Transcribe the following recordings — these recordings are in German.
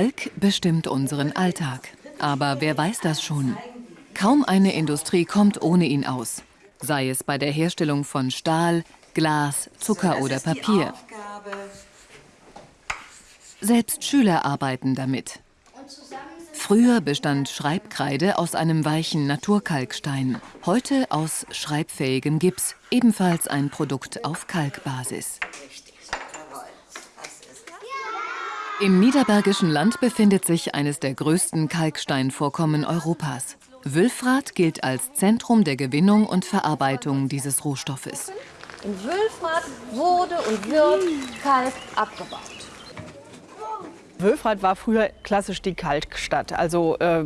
Kalk bestimmt unseren Alltag. Aber wer weiß das schon? Kaum eine Industrie kommt ohne ihn aus. Sei es bei der Herstellung von Stahl, Glas, Zucker oder Papier. Selbst Schüler arbeiten damit. Früher bestand Schreibkreide aus einem weichen Naturkalkstein, heute aus schreibfähigem Gips, ebenfalls ein Produkt auf Kalkbasis. Im Niederbergischen Land befindet sich eines der größten Kalksteinvorkommen Europas. Wülfrath gilt als Zentrum der Gewinnung und Verarbeitung dieses Rohstoffes. In Wülfrath wurde und wird Kalk abgebaut. Wülfrath war früher klassisch die Kalkstadt. Also äh,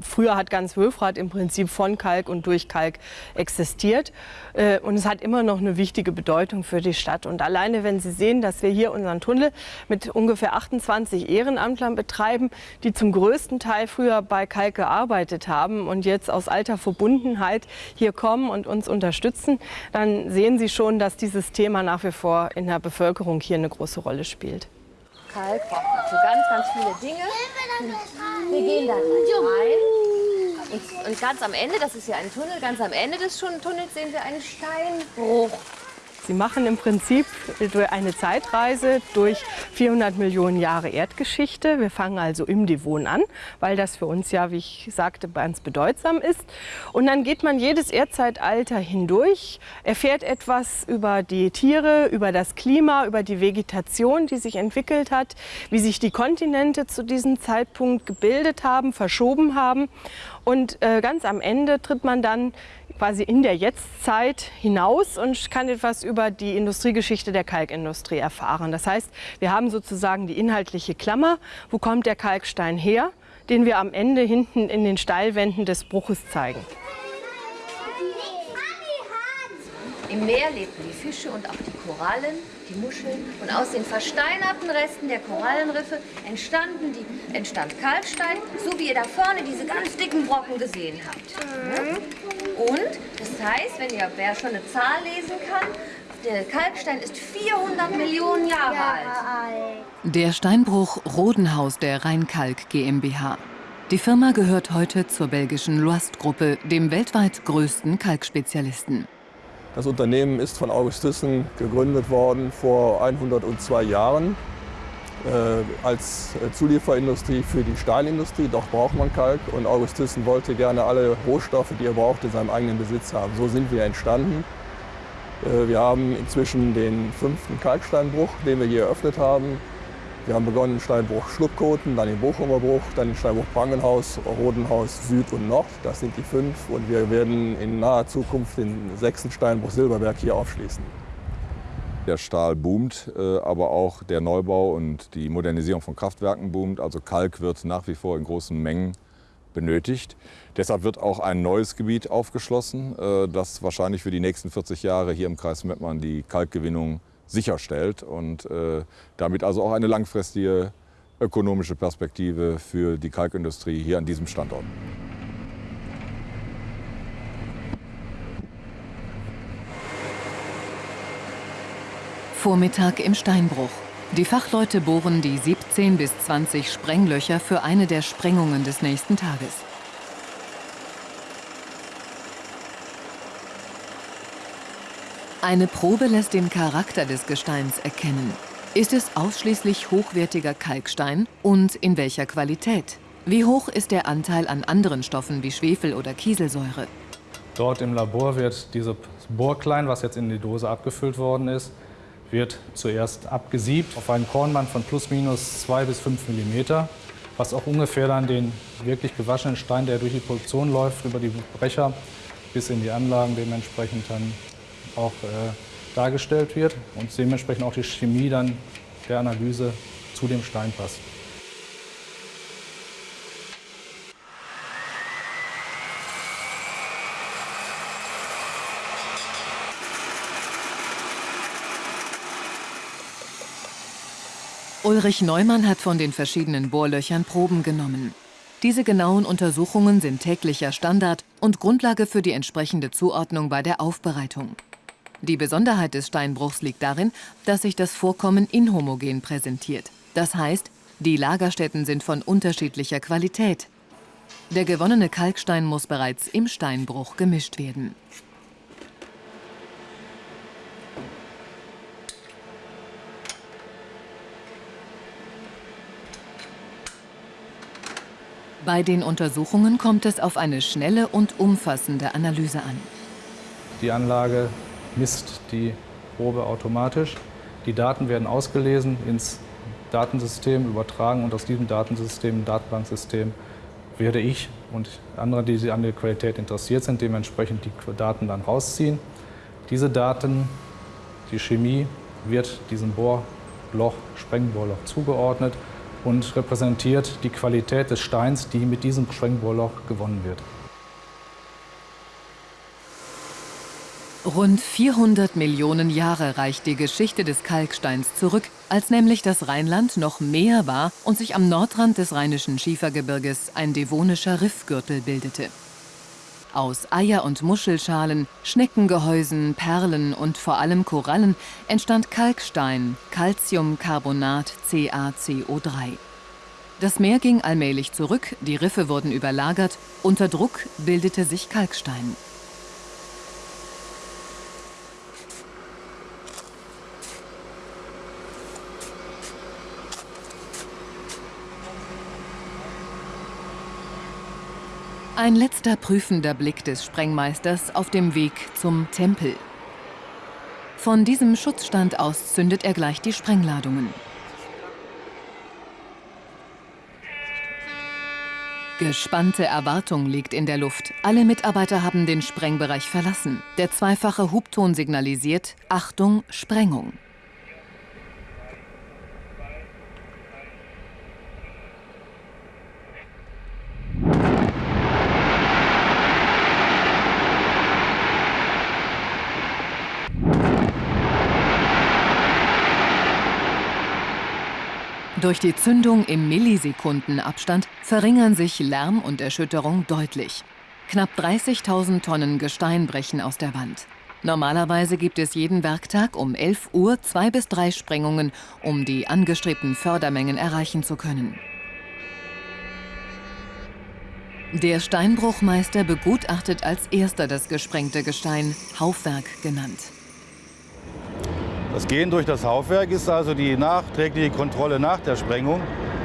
früher hat ganz Wülfrath im Prinzip von Kalk und durch Kalk existiert. Äh, und es hat immer noch eine wichtige Bedeutung für die Stadt. Und alleine, wenn Sie sehen, dass wir hier unseren Tunnel mit ungefähr 28 Ehrenamtlern betreiben, die zum größten Teil früher bei Kalk gearbeitet haben und jetzt aus alter Verbundenheit hier kommen und uns unterstützen, dann sehen Sie schon, dass dieses Thema nach wie vor in der Bevölkerung hier eine große Rolle spielt. Kalk braucht für ganz, ganz viele Dinge. Wir gehen da rein. Und, und ganz am Ende, das ist ja ein Tunnel, ganz am Ende des Tunnels sehen wir einen Steinbruch. Sie machen im Prinzip eine Zeitreise durch 400 Millionen Jahre Erdgeschichte. Wir fangen also im Devon an, weil das für uns ja, wie ich sagte, ganz bedeutsam ist. Und dann geht man jedes Erdzeitalter hindurch, erfährt etwas über die Tiere, über das Klima, über die Vegetation, die sich entwickelt hat, wie sich die Kontinente zu diesem Zeitpunkt gebildet haben, verschoben haben. Und äh, ganz am Ende tritt man dann quasi in der Jetztzeit hinaus und kann etwas über die Industriegeschichte der Kalkindustrie erfahren. Das heißt, wir haben sozusagen die inhaltliche Klammer, wo kommt der Kalkstein her, den wir am Ende hinten in den Steilwänden des Bruches zeigen. Im Meer lebten die Fische und auch die Korallen, die Muscheln. Und aus den versteinerten Resten der Korallenriffe entstanden die, entstand Kalkstein, so wie ihr da vorne diese ganz dicken Brocken gesehen habt. Und das heißt, wenn ihr, wer schon eine Zahl lesen kann, der Kalkstein ist 400 Millionen Jahre alt. Der Steinbruch Rodenhaus der Rheinkalk GmbH. Die Firma gehört heute zur belgischen Loist-Gruppe, dem weltweit größten Kalkspezialisten. Das Unternehmen ist von August Thyssen gegründet worden vor 102 Jahren äh, als Zulieferindustrie für die Stahlindustrie. Doch braucht man Kalk und August Thyssen wollte gerne alle Rohstoffe, die er braucht, in seinem eigenen Besitz haben. So sind wir entstanden. Äh, wir haben inzwischen den fünften Kalksteinbruch, den wir hier eröffnet haben. Wir haben begonnen im Steinbruch Schluckkoten, dann den Bochumer Bruch, dann den Steinbruch Prangenhaus, Rodenhaus Süd und Nord. Das sind die fünf. Und wir werden in naher Zukunft den sechsten Steinbruch Silberberg hier aufschließen. Der Stahl boomt, äh, aber auch der Neubau und die Modernisierung von Kraftwerken boomt. Also Kalk wird nach wie vor in großen Mengen benötigt. Deshalb wird auch ein neues Gebiet aufgeschlossen, äh, das wahrscheinlich für die nächsten 40 Jahre hier im Kreis Mettmann die Kalkgewinnung sicherstellt und äh, damit also auch eine langfristige ökonomische Perspektive für die Kalkindustrie hier an diesem Standort. Vormittag im Steinbruch. Die Fachleute bohren die 17 bis 20 Sprenglöcher für eine der Sprengungen des nächsten Tages. Eine Probe lässt den Charakter des Gesteins erkennen. Ist es ausschließlich hochwertiger Kalkstein und in welcher Qualität? Wie hoch ist der Anteil an anderen Stoffen wie Schwefel oder Kieselsäure? Dort im Labor wird dieses Bohrklein, was jetzt in die Dose abgefüllt worden ist, wird zuerst abgesiebt auf einen Kornband von plus minus 2 bis 5 mm, was auch ungefähr dann den wirklich gewaschenen Stein, der durch die Produktion läuft, über die Brecher bis in die Anlagen dementsprechend dann auch äh, dargestellt wird und dementsprechend auch die Chemie dann der Analyse zu dem Stein passt. Ulrich Neumann hat von den verschiedenen Bohrlöchern Proben genommen. Diese genauen Untersuchungen sind täglicher Standard und Grundlage für die entsprechende Zuordnung bei der Aufbereitung. Die Besonderheit des Steinbruchs liegt darin, dass sich das Vorkommen inhomogen präsentiert. Das heißt, Die Lagerstätten sind von unterschiedlicher Qualität. Der gewonnene Kalkstein muss bereits im Steinbruch gemischt werden. Bei den Untersuchungen kommt es auf eine schnelle und umfassende Analyse an. Die Anlage misst die Probe automatisch. Die Daten werden ausgelesen, ins Datensystem übertragen und aus diesem Datensystem, Datenbanksystem, werde ich und andere, die an der Qualität interessiert sind, dementsprechend die Daten dann rausziehen. Diese Daten, die Chemie, wird diesem Bohrloch, Sprengbohrloch zugeordnet und repräsentiert die Qualität des Steins, die mit diesem Sprengbohrloch gewonnen wird. Rund 400 Millionen Jahre reicht die Geschichte des Kalksteins zurück, als nämlich das Rheinland noch mehr war und sich am Nordrand des Rheinischen Schiefergebirges ein devonischer Riffgürtel bildete. Aus Eier- und Muschelschalen, Schneckengehäusen, Perlen und vor allem Korallen entstand Kalkstein, Calciumcarbonat CaCO3. Das Meer ging allmählich zurück, die Riffe wurden überlagert, unter Druck bildete sich Kalkstein. Ein letzter prüfender Blick des Sprengmeisters auf dem Weg zum Tempel. Von diesem Schutzstand aus zündet er gleich die Sprengladungen. Gespannte Erwartung liegt in der Luft. Alle Mitarbeiter haben den Sprengbereich verlassen. Der zweifache Hubton signalisiert Achtung, Sprengung. Durch die Zündung im Millisekundenabstand verringern sich Lärm und Erschütterung deutlich. Knapp 30.000 Tonnen Gestein brechen aus der Wand. Normalerweise gibt es jeden Werktag um 11 Uhr zwei bis drei Sprengungen, um die angestrebten Fördermengen erreichen zu können. Der Steinbruchmeister begutachtet als erster das gesprengte Gestein, Haufwerk genannt. Das Gehen durch das Haufwerk ist also die nachträgliche Kontrolle nach der Sprengung.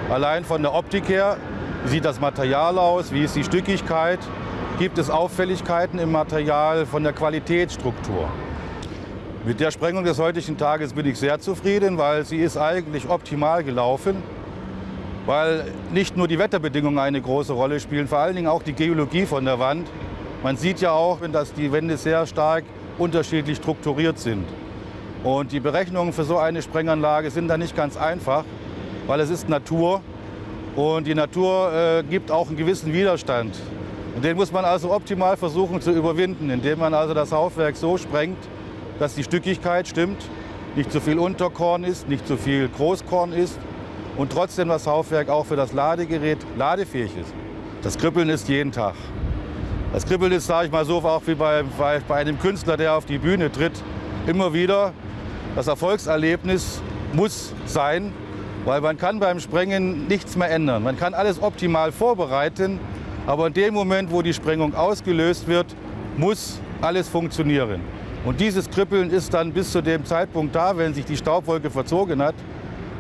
Allein von der Optik her, wie sieht das Material aus, wie ist die Stückigkeit, gibt es Auffälligkeiten im Material von der Qualitätsstruktur. Mit der Sprengung des heutigen Tages bin ich sehr zufrieden, weil sie ist eigentlich optimal gelaufen, weil nicht nur die Wetterbedingungen eine große Rolle spielen, vor allen Dingen auch die Geologie von der Wand. Man sieht ja auch, dass die Wände sehr stark unterschiedlich strukturiert sind. Und die Berechnungen für so eine Sprenganlage sind da nicht ganz einfach, weil es ist Natur und die Natur äh, gibt auch einen gewissen Widerstand. Und den muss man also optimal versuchen zu überwinden, indem man also das Haufwerk so sprengt, dass die Stückigkeit stimmt, nicht zu viel Unterkorn ist, nicht zu viel Großkorn ist und trotzdem das Haufwerk auch für das Ladegerät ladefähig ist. Das Kribbeln ist jeden Tag. Das Kribbeln ist, sage ich mal so, auch wie bei, bei, bei einem Künstler, der auf die Bühne tritt, immer wieder das Erfolgserlebnis muss sein, weil man kann beim Sprengen nichts mehr ändern. Man kann alles optimal vorbereiten, aber in dem Moment, wo die Sprengung ausgelöst wird, muss alles funktionieren. Und dieses Kribbeln ist dann bis zu dem Zeitpunkt da, wenn sich die Staubwolke verzogen hat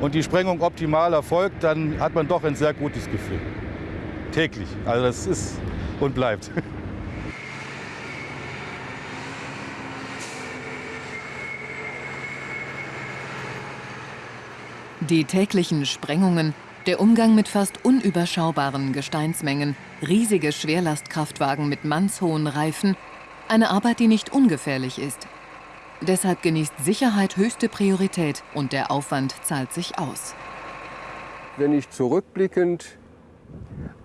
und die Sprengung optimal erfolgt, dann hat man doch ein sehr gutes Gefühl. Täglich. Also das ist und bleibt. Die täglichen Sprengungen, der Umgang mit fast unüberschaubaren Gesteinsmengen, riesige Schwerlastkraftwagen mit mannshohen Reifen, eine Arbeit, die nicht ungefährlich ist. Deshalb genießt Sicherheit höchste Priorität und der Aufwand zahlt sich aus. Wenn ich zurückblickend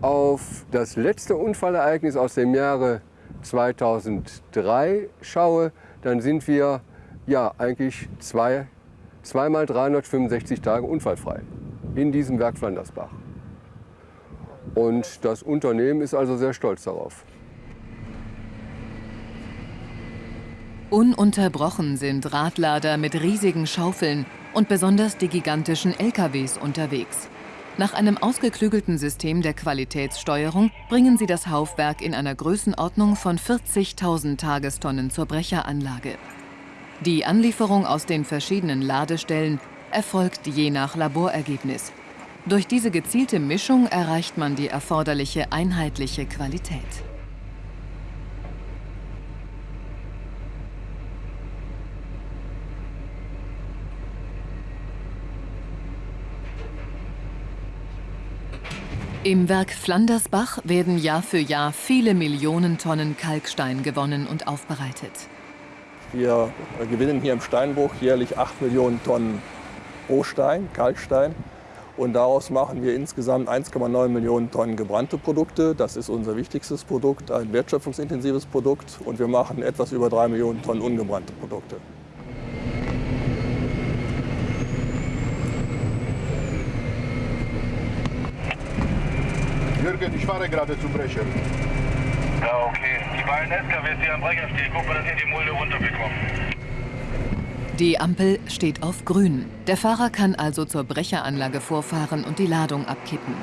auf das letzte Unfallereignis aus dem Jahre 2003 schaue, dann sind wir ja eigentlich zwei zweimal 365 Tage unfallfrei in diesem Werk Flandersbach. Und das Unternehmen ist also sehr stolz darauf. Ununterbrochen sind Radlader mit riesigen Schaufeln und besonders die gigantischen LKWs unterwegs. Nach einem ausgeklügelten System der Qualitätssteuerung bringen sie das Haufwerk in einer Größenordnung von 40.000 Tagestonnen zur Brecheranlage. Die Anlieferung aus den verschiedenen Ladestellen erfolgt je nach Laborergebnis. Durch diese gezielte Mischung erreicht man die erforderliche einheitliche Qualität. Im Werk Flandersbach werden Jahr für Jahr viele Millionen Tonnen Kalkstein gewonnen und aufbereitet. Wir gewinnen hier im Steinbruch jährlich 8 Millionen Tonnen Rohstein, Kalkstein. Und daraus machen wir insgesamt 1,9 Millionen Tonnen gebrannte Produkte. Das ist unser wichtigstes Produkt, ein wertschöpfungsintensives Produkt. Und wir machen etwas über 3 Millionen Tonnen ungebrannte Produkte. Jürgen, ich fahre gerade zu Brecher. Ja, okay. Die beiden SKWs, die am Brecher stehen, gucken, dass ihr die Mulde runterbekommt. Die Ampel steht auf grün. Der Fahrer kann also zur Brecheranlage vorfahren und die Ladung abkippen.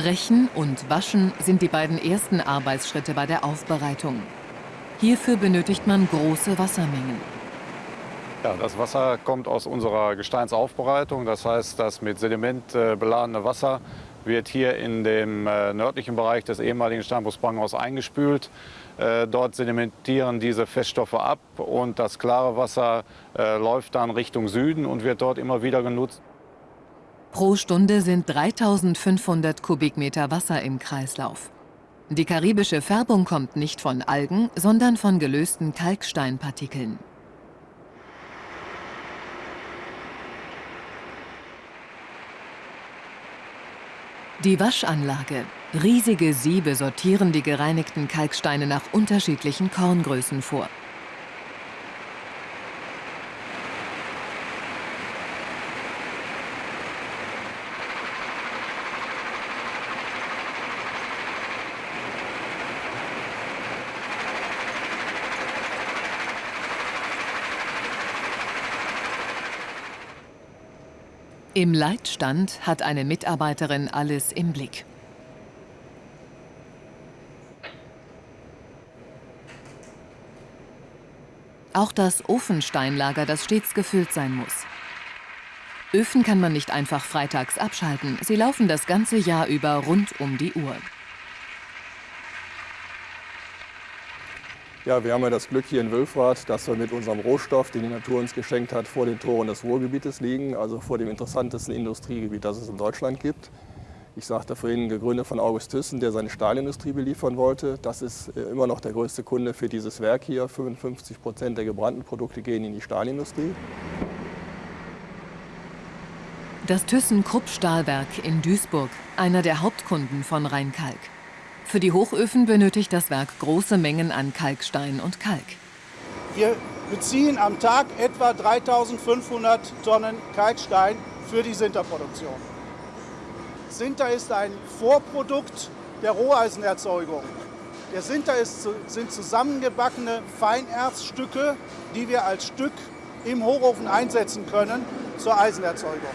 Brechen und Waschen sind die beiden ersten Arbeitsschritte bei der Aufbereitung. Hierfür benötigt man große Wassermengen. Ja, das Wasser kommt aus unserer Gesteinsaufbereitung. Das heißt, das mit Sediment äh, beladene Wasser wird hier in dem äh, nördlichen Bereich des ehemaligen Steinbruchs Branghaus eingespült. Äh, dort sedimentieren diese Feststoffe ab und das klare Wasser läuft dann Richtung Süden und wird dort immer wieder genutzt. Pro Stunde sind 3500 Kubikmeter Wasser im Kreislauf. Die karibische Färbung kommt nicht von Algen, sondern von gelösten Kalksteinpartikeln. Die Waschanlage. Riesige Siebe sortieren die gereinigten Kalksteine nach unterschiedlichen Korngrößen vor. Im Leitstand hat eine Mitarbeiterin alles im Blick. Auch das Ofensteinlager, das stets gefüllt sein muss. Öfen kann man nicht einfach freitags abschalten. Sie laufen das ganze Jahr über rund um die Uhr. Ja, wir haben ja das Glück hier in Wülfrath, dass wir mit unserem Rohstoff, den die Natur uns geschenkt hat, vor den Toren des Ruhrgebietes liegen, also vor dem interessantesten Industriegebiet, das es in Deutschland gibt. Ich sagte vorhin, gegründet von August Thyssen, der seine Stahlindustrie beliefern wollte. Das ist äh, immer noch der größte Kunde für dieses Werk hier. 55 Prozent der gebrannten Produkte gehen in die Stahlindustrie. Das Thyssen-Krupp-Stahlwerk in Duisburg, einer der Hauptkunden von Rheinkalk. Für die Hochöfen benötigt das Werk große Mengen an Kalkstein und Kalk. Wir beziehen am Tag etwa 3500 Tonnen Kalkstein für die Sinterproduktion. Sinter ist ein Vorprodukt der Roheisenerzeugung. Der Sinter ist, sind zusammengebackene Feinerzstücke, die wir als Stück im Hochofen einsetzen können zur Eisenerzeugung.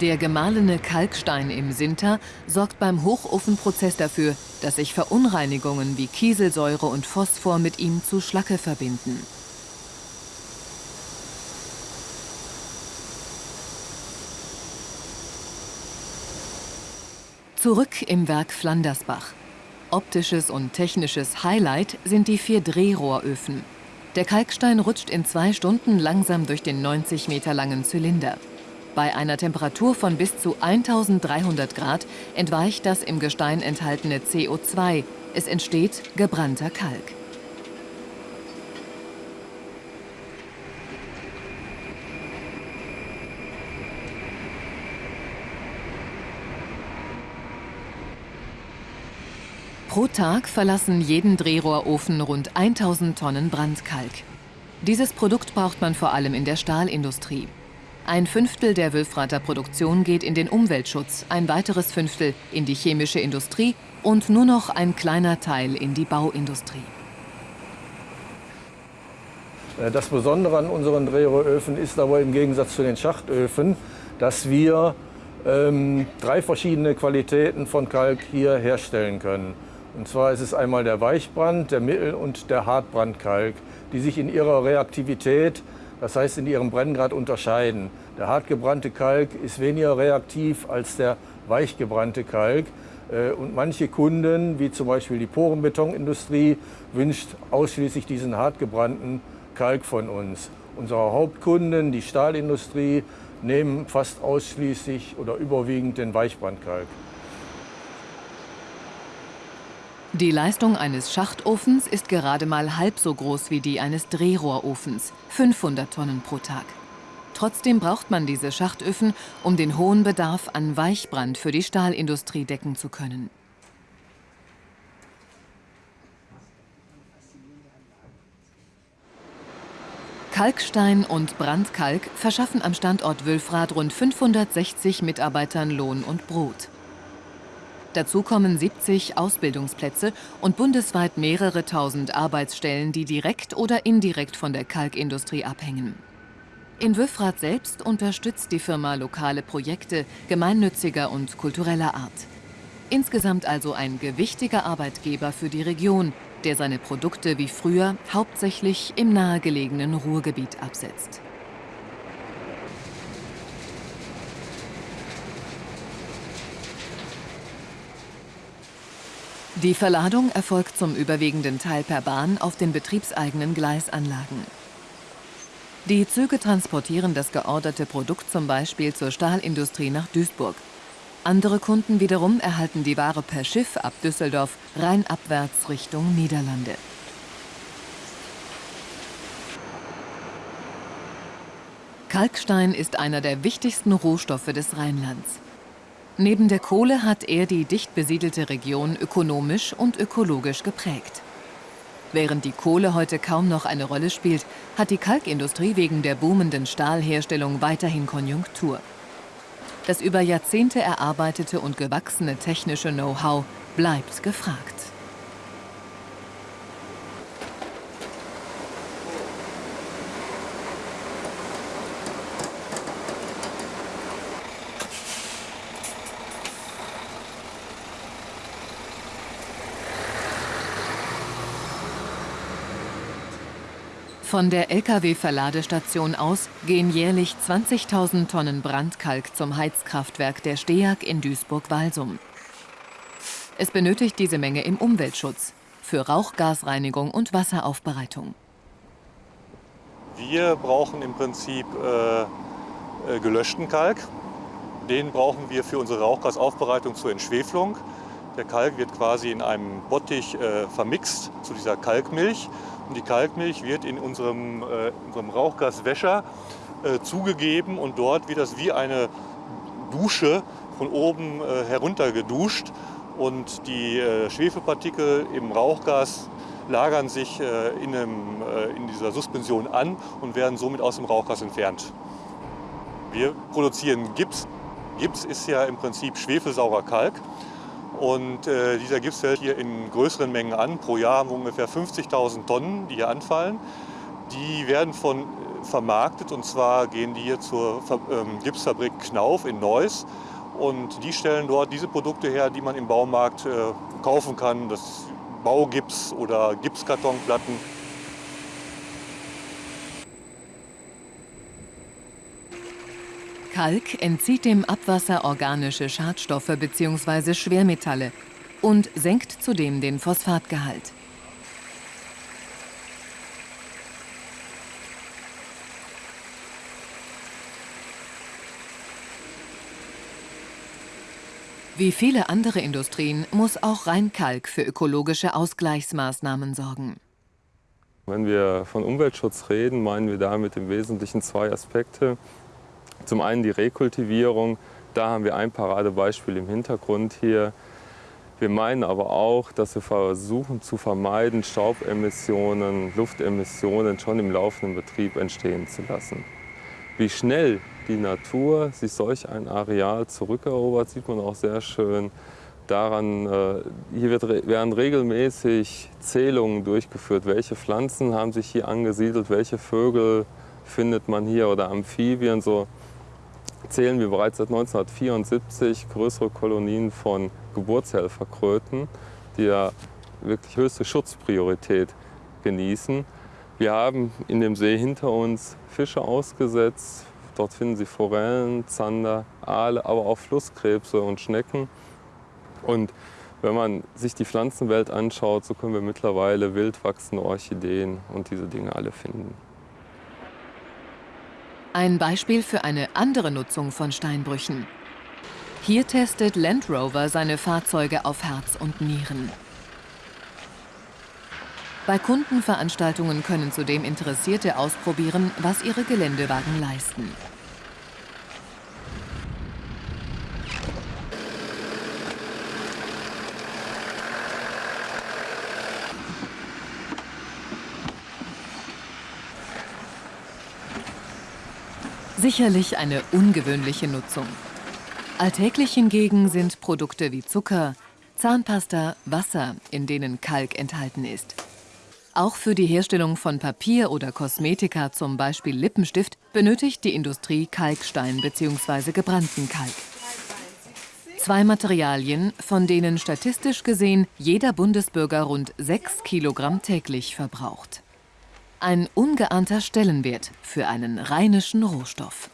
Der gemahlene Kalkstein im Sinter sorgt beim Hochofenprozess dafür, dass sich Verunreinigungen wie Kieselsäure und Phosphor mit ihm zu Schlacke verbinden. Zurück im Werk Flandersbach. Optisches und technisches Highlight sind die vier Drehrohröfen. Der Kalkstein rutscht in zwei Stunden langsam durch den 90 Meter langen Zylinder. Bei einer Temperatur von bis zu 1300 Grad entweicht das im Gestein enthaltene CO2. Es entsteht gebrannter Kalk. Pro Tag verlassen jeden Drehrohrofen rund 1000 Tonnen Brandkalk. Dieses Produkt braucht man vor allem in der Stahlindustrie. Ein Fünftel der Wülfrater Produktion geht in den Umweltschutz, ein weiteres Fünftel in die chemische Industrie und nur noch ein kleiner Teil in die Bauindustrie. Äh, das Besondere an unseren Drehrohröfen ist aber im Gegensatz zu den Schachtöfen, dass wir ähm, drei verschiedene Qualitäten von Kalk hier herstellen können. Und zwar ist es einmal der Weichbrand, der Mittel- und der Hartbrandkalk, die sich in ihrer Reaktivität, das heißt in ihrem Brenngrad, unterscheiden. Der hartgebrannte Kalk ist weniger reaktiv als der weichgebrannte Kalk. Äh, und manche Kunden, wie zum Beispiel die Porenbetonindustrie, wünscht ausschließlich diesen hartgebrannten Kalk von uns. Unsere Hauptkunden, die Stahlindustrie, nehmen fast ausschließlich oder überwiegend den Weichbrandkalk. Die Leistung eines Schachtofens ist gerade mal halb so groß wie die eines Drehrohrofens, 500 Tonnen pro Tag. Trotzdem braucht man diese Schachtöfen, um den hohen Bedarf an Weichbrand für die Stahlindustrie decken zu können. Kalkstein und Brandkalk verschaffen am Standort Wülfrath rund 560 Mitarbeitern Lohn und Brot. Dazu kommen 70 Ausbildungsplätze und bundesweit mehrere tausend Arbeitsstellen, die direkt oder indirekt von der Kalkindustrie abhängen. In Wülfrath selbst unterstützt die Firma lokale Projekte gemeinnütziger und kultureller Art. Insgesamt also ein gewichtiger Arbeitgeber für die Region, der seine Produkte wie früher hauptsächlich im nahegelegenen Ruhrgebiet absetzt. Die Verladung erfolgt zum überwiegenden Teil per Bahn auf den betriebseigenen Gleisanlagen. Die Züge transportieren das georderte Produkt zum Beispiel zur Stahlindustrie nach Duisburg. Andere Kunden wiederum erhalten die Ware per Schiff ab Düsseldorf rheinabwärts Richtung Niederlande. Kalkstein ist einer der wichtigsten Rohstoffe des Rheinlands. Neben der Kohle hat er die dicht besiedelte Region ökonomisch und ökologisch geprägt. Während die Kohle heute kaum noch eine Rolle spielt, hat die Kalkindustrie wegen der boomenden Stahlherstellung weiterhin Konjunktur. Das über Jahrzehnte erarbeitete und gewachsene technische Know-how bleibt gefragt. Von der Lkw-Verladestation aus gehen jährlich 20.000 Tonnen Brandkalk zum Heizkraftwerk der STEAG in Duisburg-Walsum. Es benötigt diese Menge im Umweltschutz, für Rauchgasreinigung und Wasseraufbereitung. Wir brauchen im Prinzip äh, äh, gelöschten Kalk. Den brauchen wir für unsere Rauchgasaufbereitung zur Entschwefelung. Der Kalk wird quasi in einem Bottich äh, vermixt zu dieser Kalkmilch und die Kalkmilch wird in unserem, äh, unserem Rauchgaswäscher äh, zugegeben und dort wird das wie eine Dusche von oben äh, herunter geduscht und die äh, Schwefelpartikel im Rauchgas lagern sich äh, in, einem, äh, in dieser Suspension an und werden somit aus dem Rauchgas entfernt. Wir produzieren Gips. Gips ist ja im Prinzip schwefelsaurer Kalk. Und äh, dieser Gips fällt hier in größeren Mengen an. Pro Jahr haben wir ungefähr 50.000 Tonnen, die hier anfallen. Die werden von, äh, vermarktet und zwar gehen die hier zur ähm, Gipsfabrik Knauf in Neuss. Und die stellen dort diese Produkte her, die man im Baumarkt äh, kaufen kann. Das Baugips oder Gipskartonplatten. Kalk entzieht dem Abwasser organische Schadstoffe bzw. Schwermetalle und senkt zudem den Phosphatgehalt. Wie viele andere Industrien muss auch Rheinkalk für ökologische Ausgleichsmaßnahmen sorgen. Wenn wir von Umweltschutz reden, meinen wir damit im Wesentlichen zwei Aspekte. Zum einen die Rekultivierung, da haben wir ein Paradebeispiel im Hintergrund hier. Wir meinen aber auch, dass wir versuchen zu vermeiden, Staubemissionen, Luftemissionen schon im laufenden Betrieb entstehen zu lassen. Wie schnell die Natur sich solch ein Areal zurückerobert, sieht man auch sehr schön daran, äh, hier wird, werden regelmäßig Zählungen durchgeführt, welche Pflanzen haben sich hier angesiedelt, welche Vögel findet man hier oder Amphibien. So zählen wir bereits seit 1974 größere Kolonien von Geburtshelferkröten, die ja wirklich höchste Schutzpriorität genießen. Wir haben in dem See hinter uns Fische ausgesetzt. Dort finden Sie Forellen, Zander, Aale, aber auch Flusskrebse und Schnecken. Und wenn man sich die Pflanzenwelt anschaut, so können wir mittlerweile wild wachsende Orchideen und diese Dinge alle finden. Ein Beispiel für eine andere Nutzung von Steinbrüchen. Hier testet Land Rover seine Fahrzeuge auf Herz und Nieren. Bei Kundenveranstaltungen können zudem Interessierte ausprobieren, was ihre Geländewagen leisten. Sicherlich eine ungewöhnliche Nutzung. Alltäglich hingegen sind Produkte wie Zucker, Zahnpasta, Wasser, in denen Kalk enthalten ist. Auch für die Herstellung von Papier oder Kosmetika, zum Beispiel Lippenstift, benötigt die Industrie Kalkstein bzw. gebrannten Kalk. Zwei Materialien, von denen statistisch gesehen jeder Bundesbürger rund 6 Kilogramm täglich verbraucht. Ein ungeahnter Stellenwert für einen rheinischen Rohstoff.